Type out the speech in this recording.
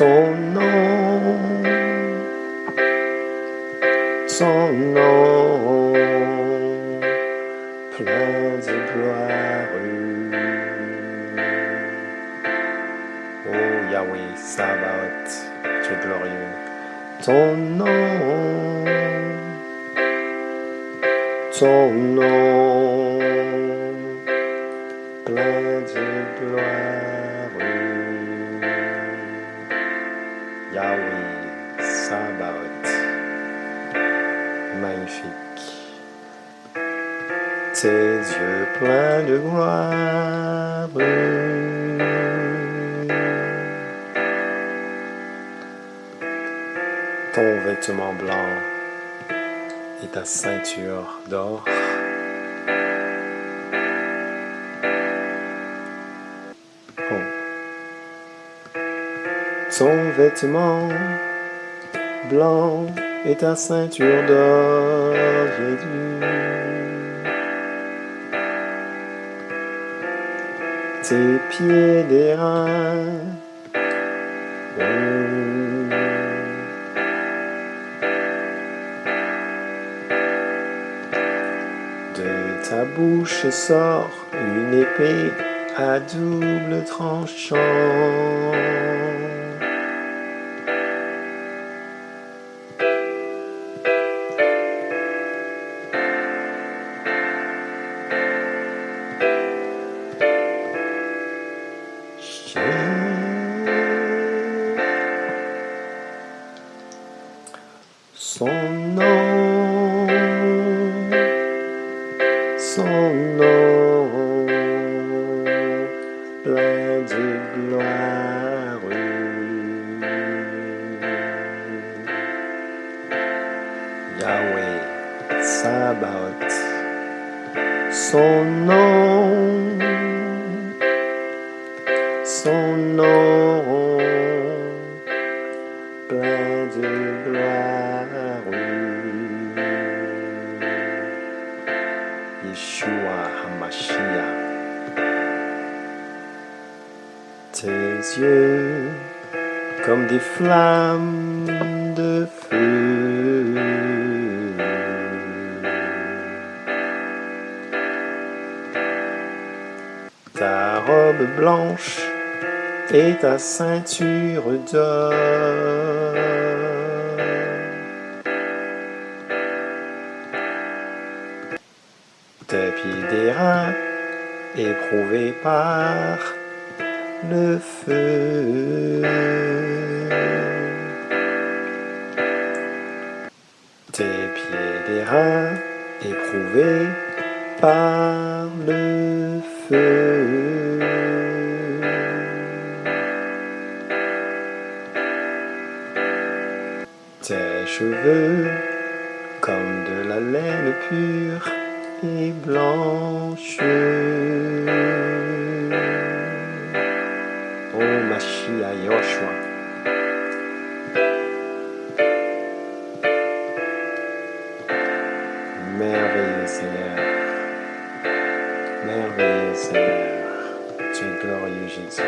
son nom, son nom, plein de gloire. Oh Yahweh, Sabaoth, tu es glorieux. Ton nom, ton nom, plein de gloire. Yahweh, Sabaoth, magnifique. Tes yeux pleins de gloire. Ton vêtement blanc et ta ceinture d'or. Ton vêtement blanc et ta ceinture d'or, Jésus. Tes pieds d'airain. De ta bouche sort une épée à double tranchant. Son nom, son nom, plein de gloire. Yahweh, Sabaoth, son nom, plein de gloire. Yeshua Hamashiach. Tes yeux comme des flammes de feu. Ta robe blanche et ta ceinture d'or. Tes pieds d'airain éprouvés par le feu. Tes pieds d'airain éprouvés par le feu. Tes cheveux comme de la laine pure et blanche. Oh Mashiach Yoshua. Merveilleux Seigneur. Merveilleux Seigneur. Tu es glorieux Jésus.